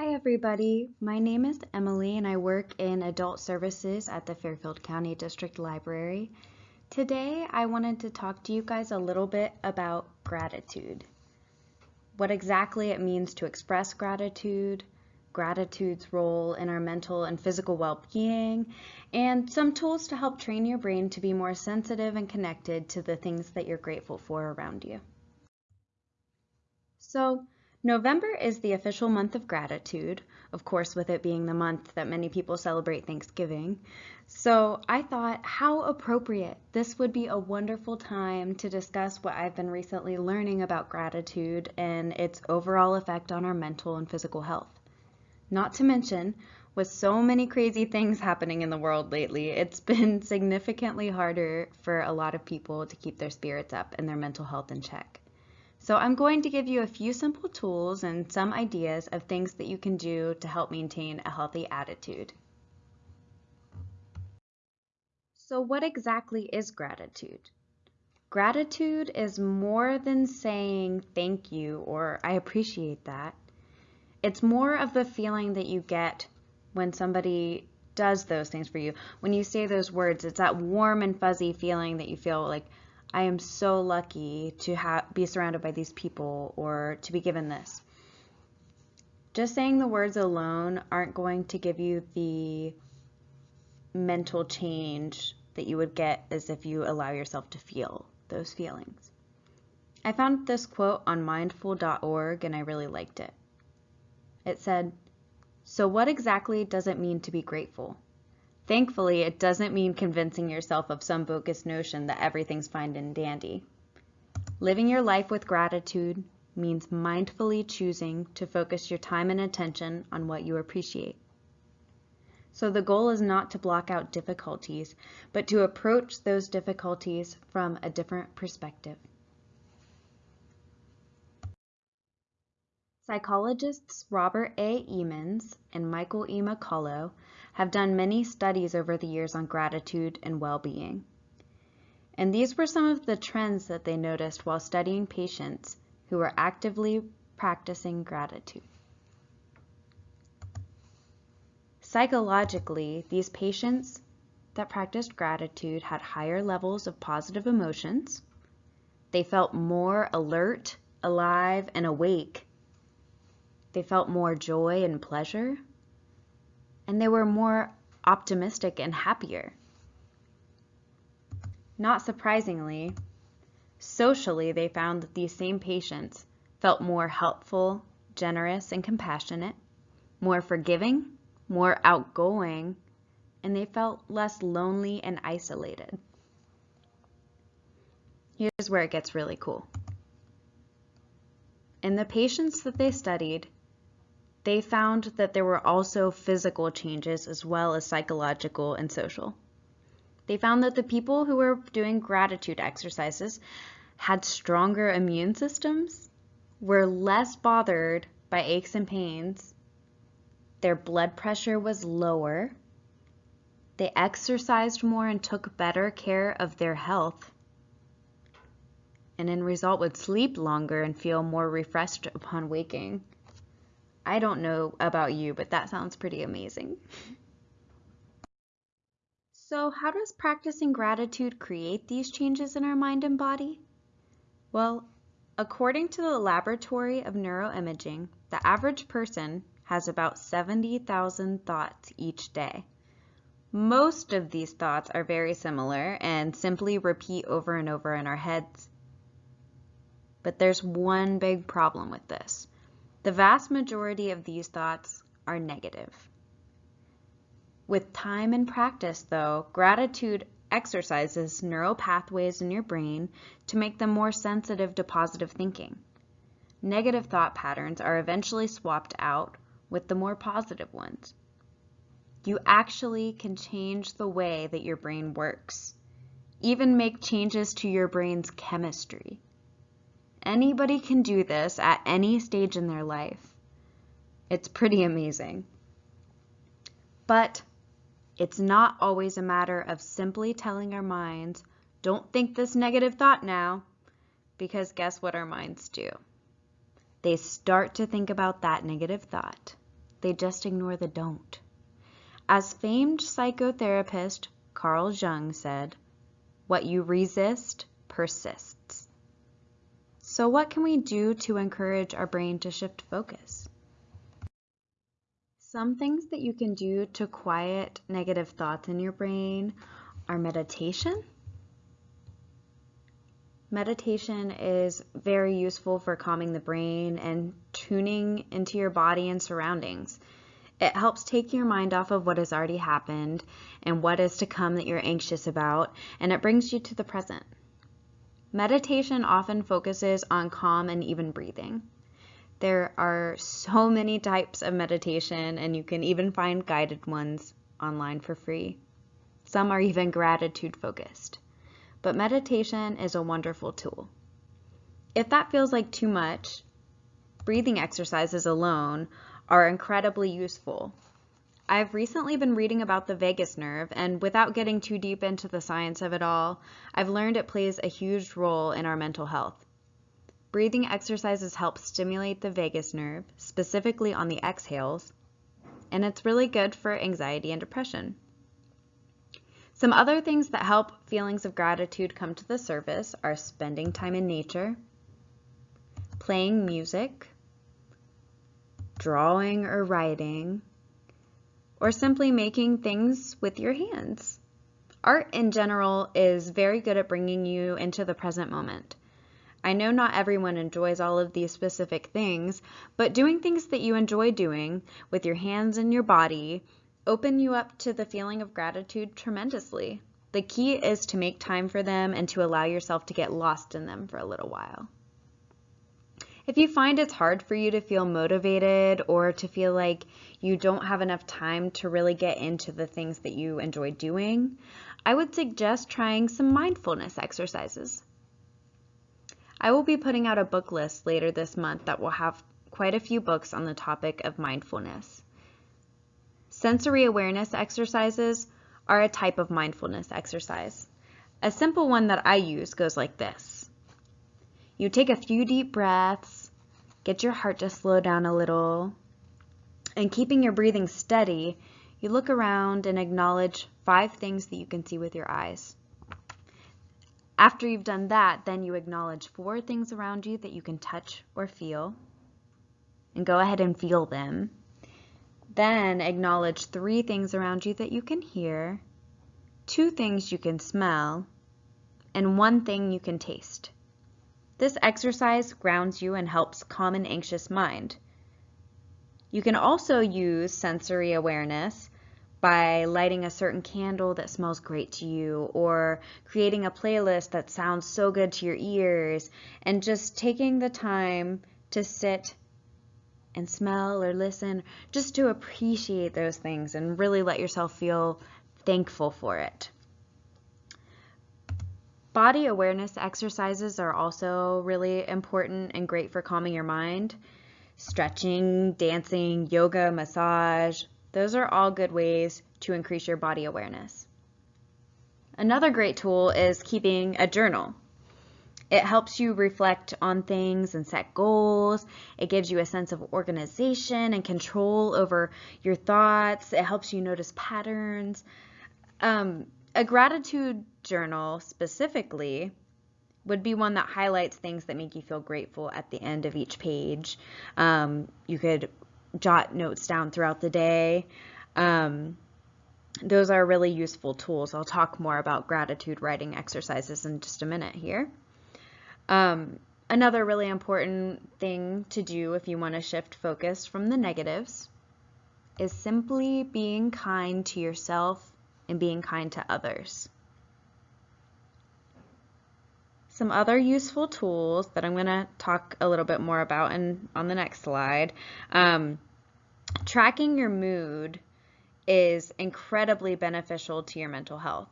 Hi everybody, my name is Emily and I work in adult services at the Fairfield County District Library. Today I wanted to talk to you guys a little bit about gratitude. What exactly it means to express gratitude, gratitude's role in our mental and physical well-being, and some tools to help train your brain to be more sensitive and connected to the things that you're grateful for around you. So, November is the official month of gratitude, of course, with it being the month that many people celebrate Thanksgiving. So I thought how appropriate. This would be a wonderful time to discuss what I've been recently learning about gratitude and its overall effect on our mental and physical health. Not to mention, with so many crazy things happening in the world lately, it's been significantly harder for a lot of people to keep their spirits up and their mental health in check. So I'm going to give you a few simple tools and some ideas of things that you can do to help maintain a healthy attitude. So what exactly is gratitude? Gratitude is more than saying thank you or I appreciate that. It's more of the feeling that you get when somebody does those things for you. When you say those words, it's that warm and fuzzy feeling that you feel like, I am so lucky to have be surrounded by these people or to be given this. Just saying the words alone aren't going to give you the mental change that you would get as if you allow yourself to feel those feelings. I found this quote on mindful.org and I really liked it. It said, So, what exactly does it mean to be grateful? Thankfully, it doesn't mean convincing yourself of some bogus notion that everything's fine and dandy. Living your life with gratitude means mindfully choosing to focus your time and attention on what you appreciate. So the goal is not to block out difficulties, but to approach those difficulties from a different perspective. Psychologists Robert A. Emmons and Michael E. McCullough have done many studies over the years on gratitude and well-being. And these were some of the trends that they noticed while studying patients who were actively practicing gratitude. Psychologically, these patients that practiced gratitude had higher levels of positive emotions. They felt more alert, alive, and awake. They felt more joy and pleasure and they were more optimistic and happier. Not surprisingly, socially they found that these same patients felt more helpful, generous, and compassionate, more forgiving, more outgoing, and they felt less lonely and isolated. Here's where it gets really cool. In the patients that they studied, they found that there were also physical changes as well as psychological and social. They found that the people who were doing gratitude exercises had stronger immune systems, were less bothered by aches and pains, their blood pressure was lower, they exercised more and took better care of their health, and in result would sleep longer and feel more refreshed upon waking. I don't know about you, but that sounds pretty amazing. So how does practicing gratitude create these changes in our mind and body? Well, according to the Laboratory of Neuroimaging, the average person has about 70,000 thoughts each day. Most of these thoughts are very similar and simply repeat over and over in our heads. But there's one big problem with this. The vast majority of these thoughts are negative. With time and practice, though, gratitude exercises neural pathways in your brain to make them more sensitive to positive thinking. Negative thought patterns are eventually swapped out with the more positive ones. You actually can change the way that your brain works, even make changes to your brain's chemistry. Anybody can do this at any stage in their life. It's pretty amazing. But it's not always a matter of simply telling our minds, don't think this negative thought now, because guess what our minds do? They start to think about that negative thought. they just ignore the don't. As famed psychotherapist Carl Jung said, what you resist persists. So what can we do to encourage our brain to shift focus? Some things that you can do to quiet negative thoughts in your brain are meditation. Meditation is very useful for calming the brain and tuning into your body and surroundings. It helps take your mind off of what has already happened and what is to come that you're anxious about, and it brings you to the present. Meditation often focuses on calm and even breathing. There are so many types of meditation, and you can even find guided ones online for free. Some are even gratitude focused. But meditation is a wonderful tool. If that feels like too much, breathing exercises alone are incredibly useful. I've recently been reading about the vagus nerve, and without getting too deep into the science of it all, I've learned it plays a huge role in our mental health. Breathing exercises help stimulate the vagus nerve, specifically on the exhales, and it's really good for anxiety and depression. Some other things that help feelings of gratitude come to the surface are spending time in nature, playing music, drawing or writing, or simply making things with your hands. Art in general is very good at bringing you into the present moment. I know not everyone enjoys all of these specific things, but doing things that you enjoy doing with your hands and your body open you up to the feeling of gratitude tremendously. The key is to make time for them and to allow yourself to get lost in them for a little while. If you find it's hard for you to feel motivated or to feel like you don't have enough time to really get into the things that you enjoy doing, I would suggest trying some mindfulness exercises. I will be putting out a book list later this month that will have quite a few books on the topic of mindfulness. Sensory awareness exercises are a type of mindfulness exercise. A simple one that I use goes like this. You take a few deep breaths, get your heart to slow down a little, and keeping your breathing steady, you look around and acknowledge five things that you can see with your eyes. After you've done that, then you acknowledge four things around you that you can touch or feel, and go ahead and feel them. Then acknowledge three things around you that you can hear, two things you can smell, and one thing you can taste. This exercise grounds you and helps calm an anxious mind. You can also use sensory awareness by lighting a certain candle that smells great to you or creating a playlist that sounds so good to your ears and just taking the time to sit and smell or listen just to appreciate those things and really let yourself feel thankful for it. Body awareness exercises are also really important and great for calming your mind. Stretching, dancing, yoga, massage, those are all good ways to increase your body awareness. Another great tool is keeping a journal. It helps you reflect on things and set goals. It gives you a sense of organization and control over your thoughts. It helps you notice patterns. Um, a gratitude journal specifically would be one that highlights things that make you feel grateful at the end of each page. Um, you could jot notes down throughout the day. Um, those are really useful tools. I'll talk more about gratitude writing exercises in just a minute here. Um, another really important thing to do if you want to shift focus from the negatives is simply being kind to yourself and being kind to others. Some other useful tools that I'm going to talk a little bit more about in, on the next slide. Um, tracking your mood is incredibly beneficial to your mental health.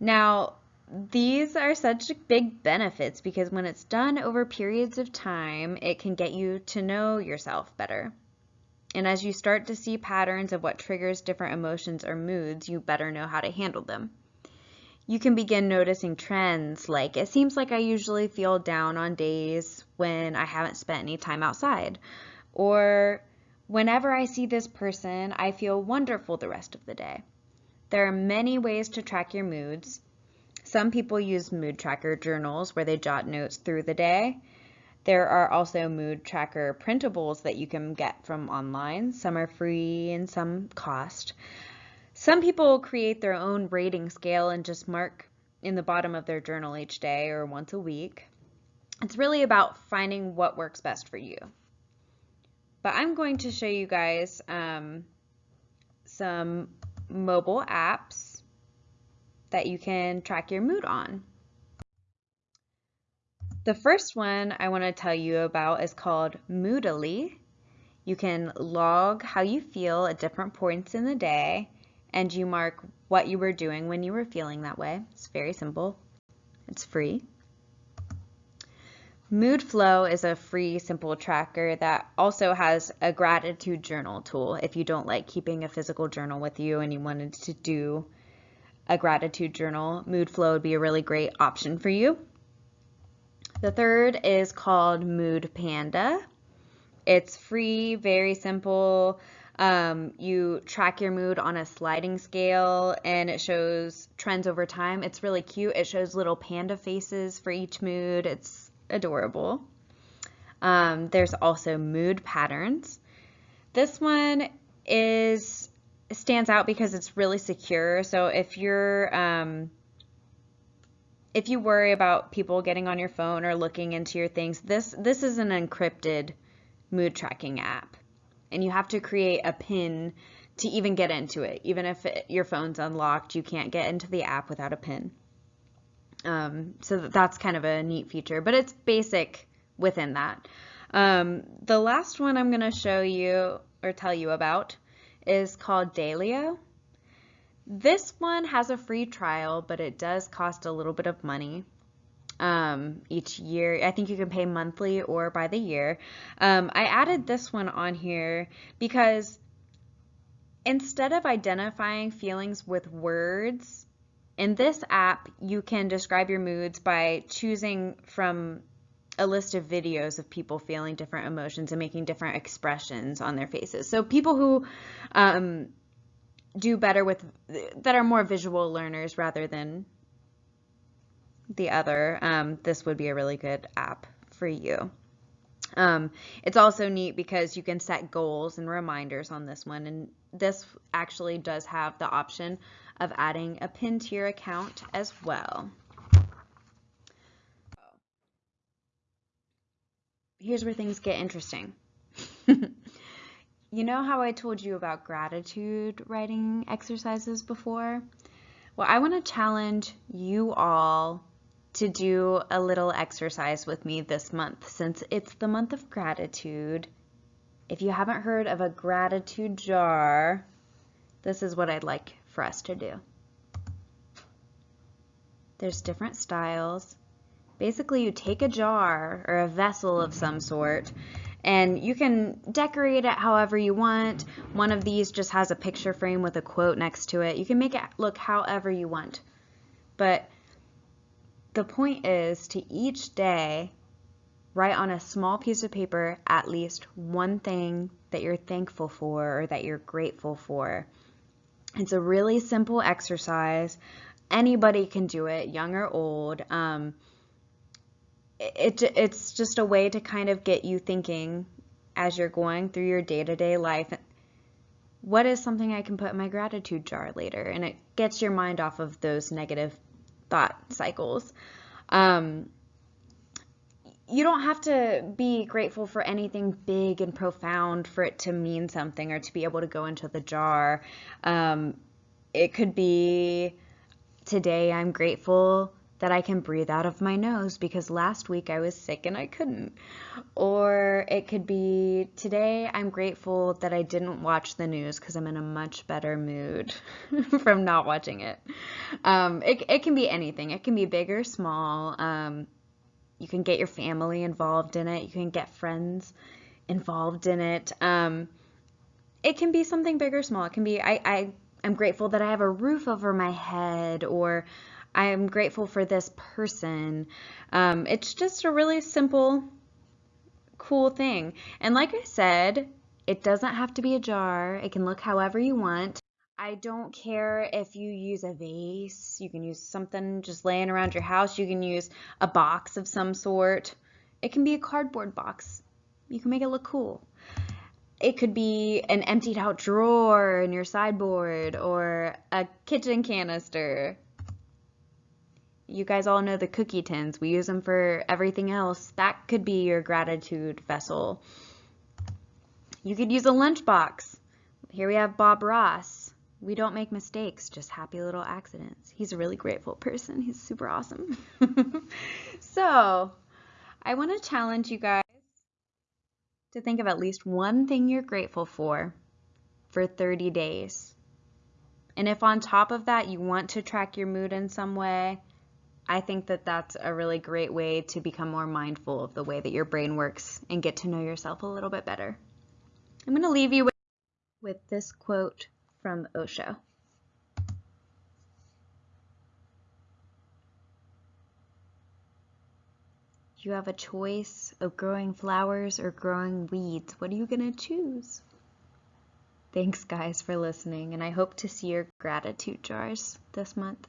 Now, these are such big benefits because when it's done over periods of time, it can get you to know yourself better. And as you start to see patterns of what triggers different emotions or moods, you better know how to handle them you can begin noticing trends like it seems like I usually feel down on days when I haven't spent any time outside. Or Whenever I see this person, I feel wonderful the rest of the day. There are many ways to track your moods. Some people use mood tracker journals where they jot notes through the day. There are also mood tracker printables that you can get from online. Some are free and some cost. Some people create their own rating scale and just mark in the bottom of their journal each day or once a week. It's really about finding what works best for you. But I'm going to show you guys um, some mobile apps that you can track your mood on. The first one I want to tell you about is called Moodily. You can log how you feel at different points in the day and you mark what you were doing when you were feeling that way. It's very simple. It's free. Moodflow is a free, simple tracker that also has a gratitude journal tool. If you don't like keeping a physical journal with you and you wanted to do a gratitude journal, Moodflow would be a really great option for you. The third is called Mood Panda. It's free, very simple. Um, you track your mood on a sliding scale and it shows trends over time. It's really cute. It shows little panda faces for each mood. It's adorable. Um, there's also mood patterns. This one is stands out because it's really secure. So if you're um, if you worry about people getting on your phone or looking into your things, this this is an encrypted mood tracking app, and you have to create a PIN to even get into it. Even if it, your phone's unlocked, you can't get into the app without a PIN. Um, so that's kind of a neat feature, but it's basic within that. Um, the last one I'm going to show you or tell you about is called Daylio. This one has a free trial, but it does cost a little bit of money um, each year. I think you can pay monthly or by the year. Um, I added this one on here because instead of identifying feelings with words, in this app, you can describe your moods by choosing from a list of videos of people feeling different emotions and making different expressions on their faces. So people who um, do better with, that are more visual learners rather than the other, um, this would be a really good app for you. Um, it's also neat because you can set goals and reminders on this one. And this actually does have the option of adding a pin to your account as well. Here's where things get interesting. you know how I told you about gratitude writing exercises before? Well, I want to challenge you all to do a little exercise with me this month since it's the month of gratitude. If you haven't heard of a gratitude jar, this is what I'd like for us to do. There's different styles. Basically, you take a jar or a vessel of some sort and you can decorate it however you want. One of these just has a picture frame with a quote next to it. You can make it look however you want. But the point is to each day write on a small piece of paper at least one thing that you're thankful for or that you're grateful for. It's a really simple exercise. Anybody can do it, young or old. Um, it, it's just a way to kind of get you thinking as you're going through your day-to-day life what is something I can put in my gratitude jar later? And it gets your mind off of those negative thought cycles. Um, you don't have to be grateful for anything big and profound for it to mean something or to be able to go into the jar. Um, it could be today I'm grateful that I can breathe out of my nose because last week I was sick and I couldn't. Or it could be today I'm grateful that I didn't watch the news because I'm in a much better mood from not watching it. Um, it. It can be anything, it can be big or small. Um, you can get your family involved in it, you can get friends involved in it. Um, it can be something big or small. It can be, I, I, I'm grateful that I have a roof over my head, or I am grateful for this person. Um, it's just a really simple, cool thing. And like I said, It doesn't have to be a jar. It can look however you want. I don't care if you use a vase. You can use something just laying around your house. You can use a box of some sort. It can be a cardboard box. You can make it look cool. It could be an emptied out drawer in your sideboard or a kitchen canister. You guys all know the cookie tins. We use them for everything else. That could be your gratitude vessel. You could use a lunchbox. Here we have Bob Ross. We don't make mistakes, just happy little accidents. He's a really grateful person. He's super awesome. so, I want to challenge you guys to think of at least one thing you're grateful for for 30 days. And if on top of that you want to track your mood in some way, I think that that's a really great way to become more mindful of the way that your brain works and get to know yourself a little bit better. I'm going to leave you with, with this quote from Osho. You have a choice of growing flowers or growing weeds. What are you going to choose? Thanks, guys, for listening, and I hope to see your gratitude jars this month.